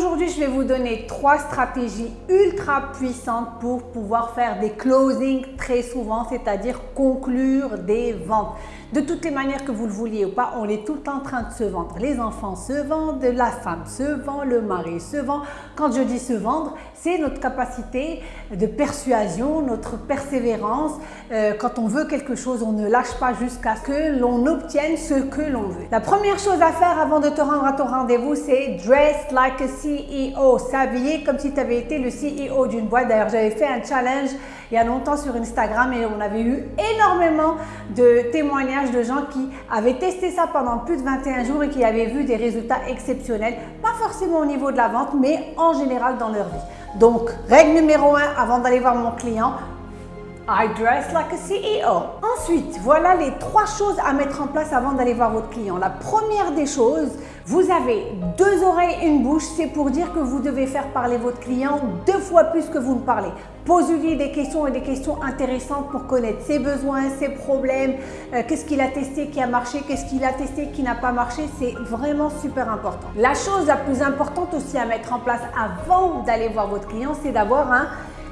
Aujourd'hui, je vais vous donner trois stratégies ultra puissantes pour pouvoir faire des closings très souvent, c'est-à-dire conclure des ventes. De toutes les manières que vous le vouliez ou pas, on est tout en train de se vendre. Les enfants se vendent, la femme se vend, le mari se vend. Quand je dis se vendre, c'est notre capacité de persuasion, notre persévérance. Euh, quand on veut quelque chose, on ne lâche pas jusqu'à ce que l'on obtienne ce que l'on veut. La première chose à faire avant de te rendre à ton rendez-vous, c'est dress like a CEO, s'habiller comme si tu avais été le CEO d'une boîte. D'ailleurs, j'avais fait un challenge il y a longtemps sur Instagram et on avait eu énormément de témoignages de gens qui avaient testé ça pendant plus de 21 jours et qui avaient vu des résultats exceptionnels, pas forcément au niveau de la vente, mais en général dans leur vie. Donc, règle numéro 1 avant d'aller voir mon client, I dress like a CEO. Ensuite, voilà les trois choses à mettre en place avant d'aller voir votre client. La première des choses, vous avez deux oreilles et une bouche, c'est pour dire que vous devez faire parler votre client deux fois plus que vous ne parlez. Posez-lui des questions et des questions intéressantes pour connaître ses besoins, ses problèmes, euh, qu'est-ce qu'il a testé qui a marché, qu'est-ce qu'il a testé qui n'a pas marché, c'est vraiment super important. La chose la plus importante aussi à mettre en place avant d'aller voir votre client, c'est d'avoir un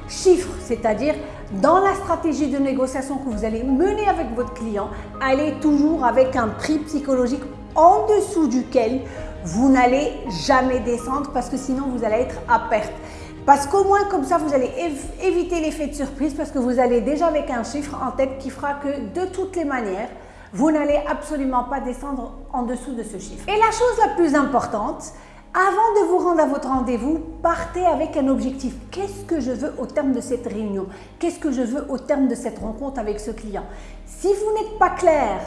chiffre, c'est-à-dire dans la stratégie de négociation que vous allez mener avec votre client, allez toujours avec un prix psychologique en dessous duquel vous n'allez jamais descendre parce que sinon vous allez être à perte. Parce qu'au moins comme ça, vous allez éviter l'effet de surprise parce que vous allez déjà avec un chiffre en tête qui fera que de toutes les manières, vous n'allez absolument pas descendre en dessous de ce chiffre. Et la chose la plus importante, avant de vous rendre à votre rendez-vous, partez avec un objectif. Qu'est-ce que je veux au terme de cette réunion Qu'est-ce que je veux au terme de cette rencontre avec ce client Si vous n'êtes pas clair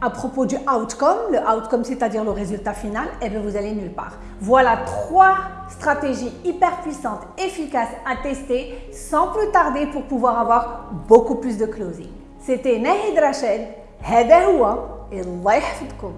à propos du outcome, le outcome c'est-à-dire le résultat final, eh bien vous allez nulle part. Voilà trois stratégies hyper puissantes, efficaces à tester sans plus tarder pour pouvoir avoir beaucoup plus de closing. C'était Nahid Rachel, هذا هو الله يحفظكم